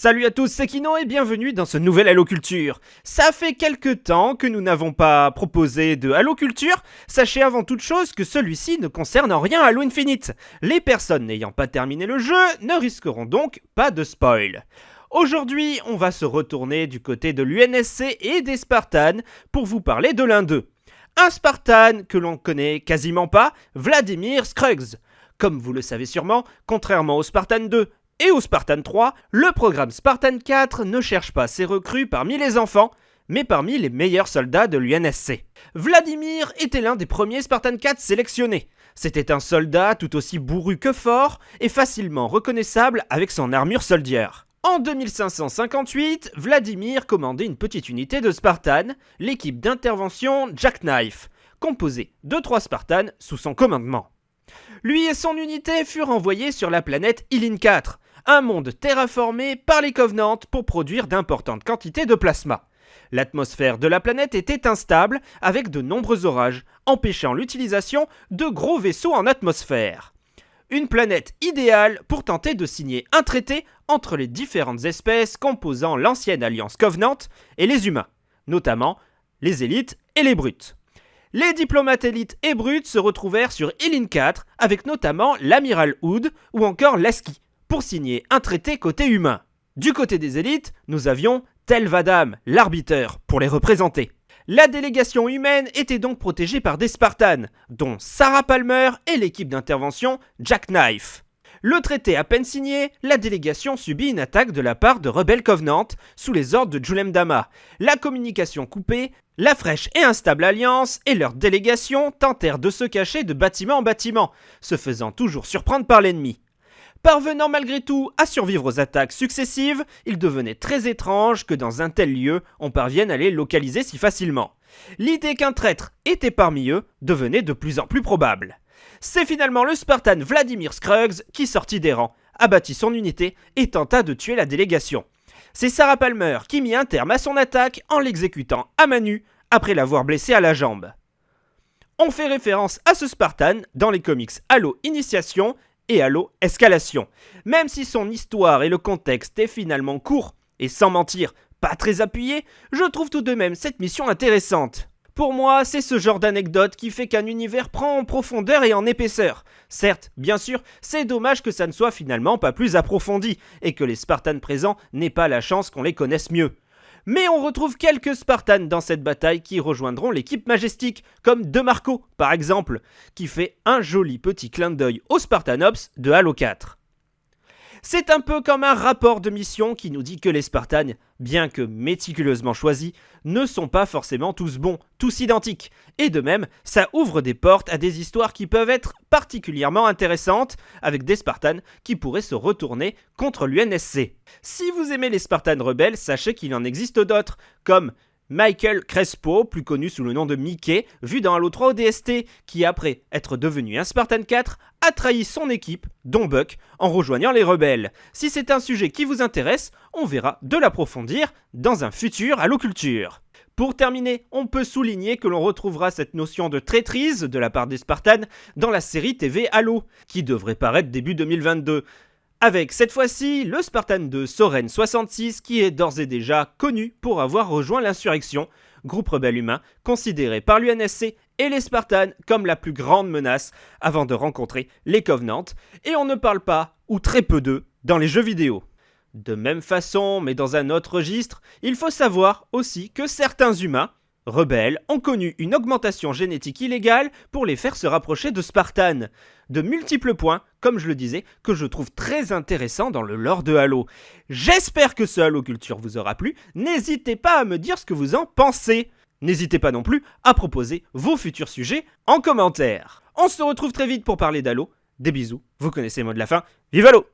Salut à tous, c'est Kino et bienvenue dans ce nouvel Halo Culture. Ça fait quelques temps que nous n'avons pas proposé de Halo Culture. Sachez avant toute chose que celui-ci ne concerne en rien Halo Infinite. Les personnes n'ayant pas terminé le jeu ne risqueront donc pas de spoil. Aujourd'hui, on va se retourner du côté de l'UNSC et des Spartans pour vous parler de l'un d'eux. Un Spartan que l'on connaît quasiment pas, Vladimir Scruggs. Comme vous le savez sûrement, contrairement au Spartan 2 et au Spartan 3, le programme Spartan 4 ne cherche pas ses recrues parmi les enfants, mais parmi les meilleurs soldats de l'UNSC. Vladimir était l'un des premiers Spartan 4 sélectionnés. C'était un soldat tout aussi bourru que fort et facilement reconnaissable avec son armure soldier. En 2558, Vladimir commandait une petite unité de Spartan, l'équipe d'intervention Jackknife, composée de trois Spartans sous son commandement. Lui et son unité furent envoyés sur la planète Ilin 4, un monde terraformé par les Covenants pour produire d'importantes quantités de plasma. L'atmosphère de la planète était instable, avec de nombreux orages, empêchant l'utilisation de gros vaisseaux en atmosphère. Une planète idéale pour tenter de signer un traité entre les différentes espèces composant l'ancienne alliance Covenant et les humains, notamment les élites et les brutes. Les diplomates élites et brutes se retrouvèrent sur Ilin 4 avec notamment l'amiral Hood ou encore Lasky, pour signer un traité côté humain. Du côté des élites, nous avions Tel Vadam, l'arbiteur, pour les représenter. La délégation humaine était donc protégée par des Spartans, dont Sarah Palmer et l'équipe d'intervention Jackknife. Le traité à peine signé, la délégation subit une attaque de la part de rebelles Covenant sous les ordres de Julem Dama. La communication coupée, la fraîche et instable alliance et leur délégation tentèrent de se cacher de bâtiment en bâtiment, se faisant toujours surprendre par l'ennemi. Parvenant malgré tout à survivre aux attaques successives, il devenait très étrange que dans un tel lieu, on parvienne à les localiser si facilement. L'idée qu'un traître était parmi eux devenait de plus en plus probable. C'est finalement le Spartan Vladimir Scruggs qui sortit des rangs, abattit son unité et tenta de tuer la délégation. C'est Sarah Palmer qui mit un terme à son attaque en l'exécutant à main nue après l'avoir blessé à la jambe. On fait référence à ce Spartan dans les comics Halo Initiation et Halo Escalation. Même si son histoire et le contexte est finalement court et sans mentir pas très appuyé, je trouve tout de même cette mission intéressante. Pour moi, c'est ce genre d'anecdote qui fait qu'un univers prend en profondeur et en épaisseur. Certes, bien sûr, c'est dommage que ça ne soit finalement pas plus approfondi, et que les Spartans présents n'aient pas la chance qu'on les connaisse mieux. Mais on retrouve quelques Spartans dans cette bataille qui rejoindront l'équipe majestique, comme De Marco par exemple, qui fait un joli petit clin d'œil aux Spartanops de Halo 4. C'est un peu comme un rapport de mission qui nous dit que les Spartans, bien que méticuleusement choisis, ne sont pas forcément tous bons, tous identiques. Et de même, ça ouvre des portes à des histoires qui peuvent être particulièrement intéressantes, avec des Spartans qui pourraient se retourner contre l'UNSC. Si vous aimez les Spartans rebelles, sachez qu'il en existe d'autres, comme Michael Crespo, plus connu sous le nom de Mickey, vu dans Halo 3 ODST, qui après être devenu un Spartan 4, a trahi son équipe, dont Buck, en rejoignant les rebelles. Si c'est un sujet qui vous intéresse, on verra de l'approfondir dans un futur Halo Culture. Pour terminer, on peut souligner que l'on retrouvera cette notion de traîtrise de la part des Spartans dans la série TV Halo, qui devrait paraître début 2022. Avec cette fois-ci le Spartan de Soren 66 qui est d'ores et déjà connu pour avoir rejoint l'insurrection, groupe rebelle humain considéré par l'UNSC et les Spartans comme la plus grande menace avant de rencontrer les Covenants, et on ne parle pas, ou très peu d'eux, dans les jeux vidéo. De même façon, mais dans un autre registre, il faut savoir aussi que certains humains, rebelles ont connu une augmentation génétique illégale pour les faire se rapprocher de Spartan. De multiples points, comme je le disais, que je trouve très intéressants dans le lore de Halo. J'espère que ce Halo Culture vous aura plu, n'hésitez pas à me dire ce que vous en pensez. N'hésitez pas non plus à proposer vos futurs sujets en commentaire. On se retrouve très vite pour parler d'Halo. Des bisous, vous connaissez le mot de la fin. Vive Halo